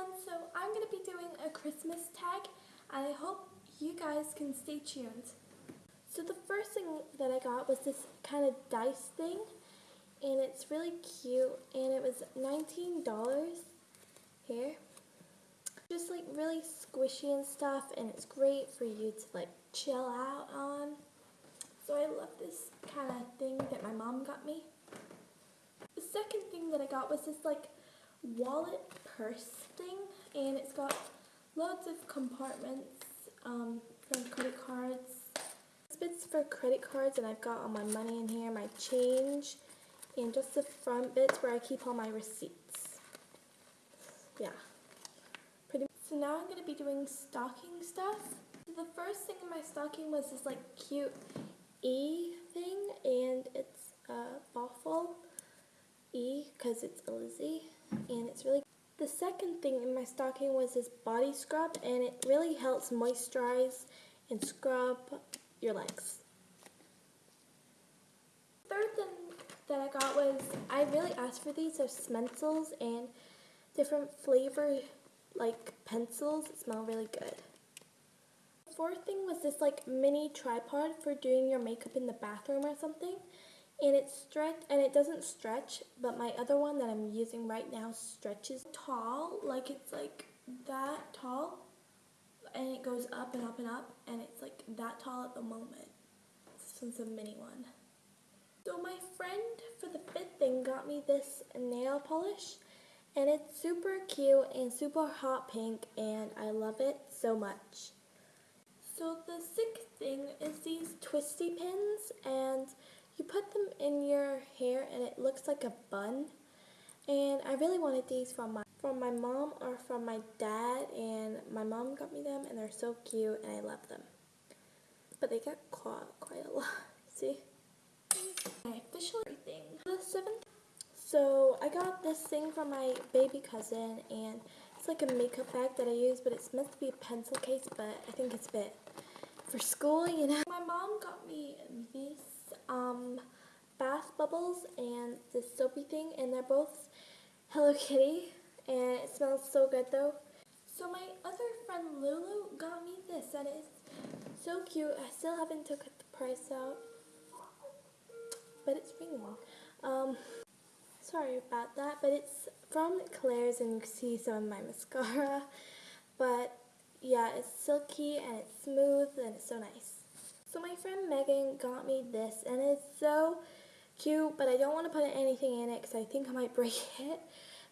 everyone, so I'm going to be doing a Christmas tag and I hope you guys can stay tuned. So the first thing that I got was this kind of dice thing and it's really cute and it was $19 here. Just like really squishy and stuff and it's great for you to like chill out on. So I love this kind of thing that my mom got me. The second thing that I got was this like wallet purse thing and it's got loads of compartments um, for credit cards. This Bits for credit cards and I've got all my money in here, my change, and just the front bits where I keep all my receipts. Yeah. Pretty so now I'm going to be doing stocking stuff. The first thing in my stocking was this like cute E thing and it's a uh, waffle E because it's a Lizzie and it's really the second thing in my stocking was this body scrub and it really helps moisturize and scrub your legs. Third thing that I got was I really asked for these. They're Smencils and different flavor like pencils smell really good. Fourth thing was this like mini tripod for doing your makeup in the bathroom or something and it's stretch and it doesn't stretch but my other one that I'm using right now stretches tall like it's like that tall. And it goes up and up and up and it's like that tall at the moment one's a mini one. So my friend for the fifth thing got me this nail polish and it's super cute and super hot pink and I love it so much. So the sixth thing is these twisty pins and you put them in your hair and it looks like a bun. And I really wanted these from my from my mom or from my dad and my mom got me them and they're so cute and I love them. But they get caught quite a lot. See? My official thing. The seventh so I got this thing from my baby cousin and it's like a makeup bag that I use but it's meant to be a pencil case but I think it's a bit for school, you know. My mom got me these um, bubbles and this soapy thing, and they're both Hello Kitty, and it smells so good though. So my other friend Lulu got me this, and it's so cute. I still haven't took the price out, but it's ringing. Um, sorry about that, but it's from Claire's, and you can see some of my mascara, but yeah, it's silky and it's smooth and it's so nice. So my friend Megan got me this and it's so cute, but I don't want to put anything in it because I think I might break it.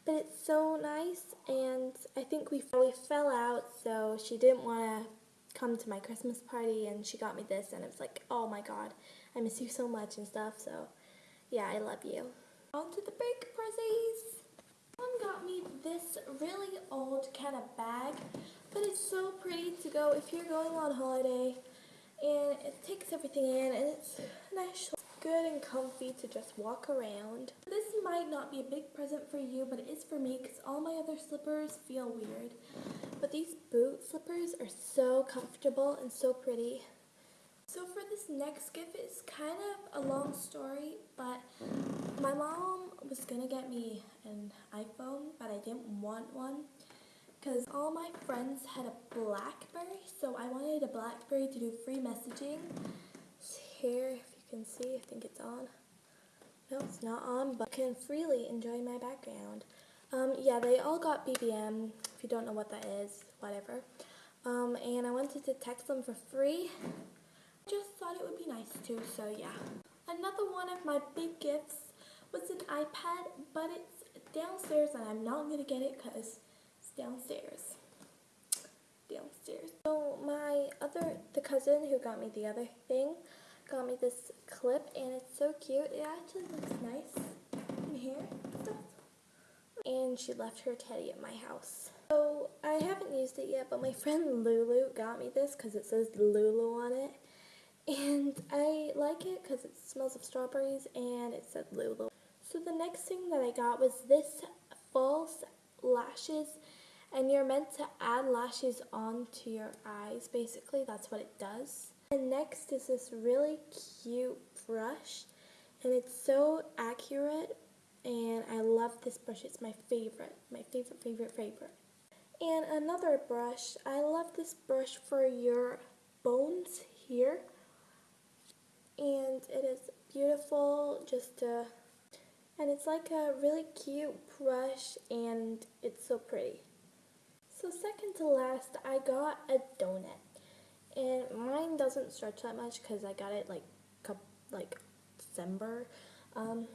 But it's so nice and I think we, we fell out so she didn't want to come to my Christmas party and she got me this and it was like, oh my god, I miss you so much and stuff. So yeah, I love you. On to the big presents. Mom got me this really old kind of bag, but it's so pretty to go if you're going on holiday and it takes everything in and it's nice good and comfy to just walk around. This might not be a big present for you, but it is for me because all my other slippers feel weird. But these boot slippers are so comfortable and so pretty. So for this next gift, it's kind of a long story, but my mom was going to get me an iPhone, but I didn't want one because all my friends had a Blackberry, so I wanted a Blackberry to do free messaging. here, can see, I think it's on. No, it's not on, but I can freely enjoy my background. Um, yeah, they all got BBM, if you don't know what that is, whatever. Um, and I wanted to text them for free. I just thought it would be nice too, so yeah. Another one of my big gifts was an iPad, but it's downstairs and I'm not going to get it because it's downstairs. Downstairs. So my other, the cousin who got me the other thing, got me this clip and it's so cute. It actually looks nice in here. And she left her teddy at my house. So I haven't used it yet, but my friend Lulu got me this because it says Lulu on it. And I like it because it smells of strawberries and it said Lulu. So the next thing that I got was this false lashes and you're meant to add lashes onto your eyes basically that's what it does and next is this really cute brush and it's so accurate and I love this brush it's my favorite my favorite favorite favorite And another brush. I love this brush for your bones here. And it is beautiful just to and it's like a really cute brush and it's so pretty. So second to last, I got a donut. And mine doesn't stretch that much because I got it like like December. Um,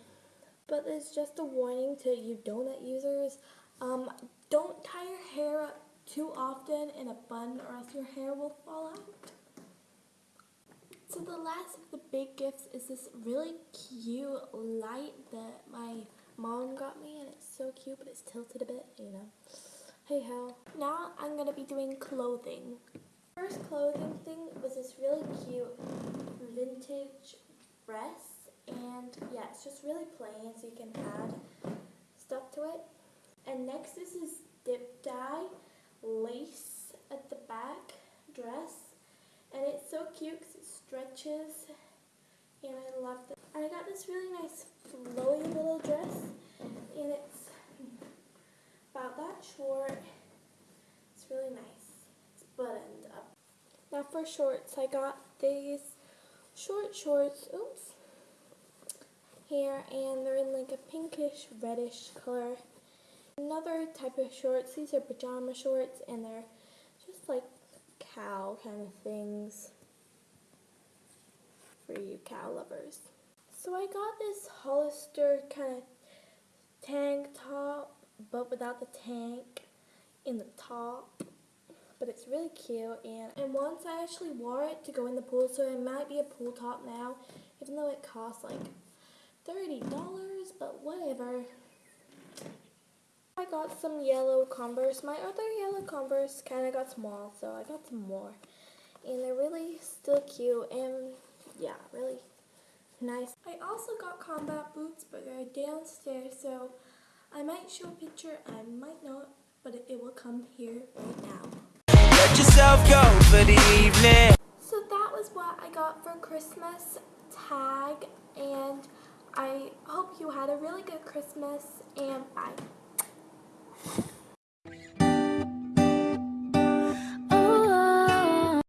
but it's just a warning to you donut users. Um, don't tie your hair up too often in a bun or else your hair will fall out. So the last of the big gifts is this really cute light that my mom got me and it's so cute but it's tilted a bit, you know. Hey ho. Now I'm gonna be doing clothing. First clothing thing was this really cute vintage dress and yeah it's just really plain so you can add stuff to it. And next this is this dip dye lace at the back dress and it's so cute because it stretches and I love it. I got this really nice flowy little dress and it's about that short. It's really nice. Now for shorts, I got these short shorts, oops, here and they're in like a pinkish reddish color. Another type of shorts, these are pajama shorts and they're just like cow kind of things for you cow lovers. So I got this Hollister kind of tank top, but without the tank in the top. But it's really cute, and, and once I actually wore it to go in the pool, so it might be a pool top now, even though it costs like $30, but whatever. I got some yellow Converse. My other yellow Converse kind of got small, so I got some more. And they're really still cute and yeah, really nice. I also got combat boots, but they're downstairs, so I might show a picture, I might not, but it, it will come here right now yourself go for the evening. So that was what I got for Christmas tag and I hope you had a really good Christmas and bye.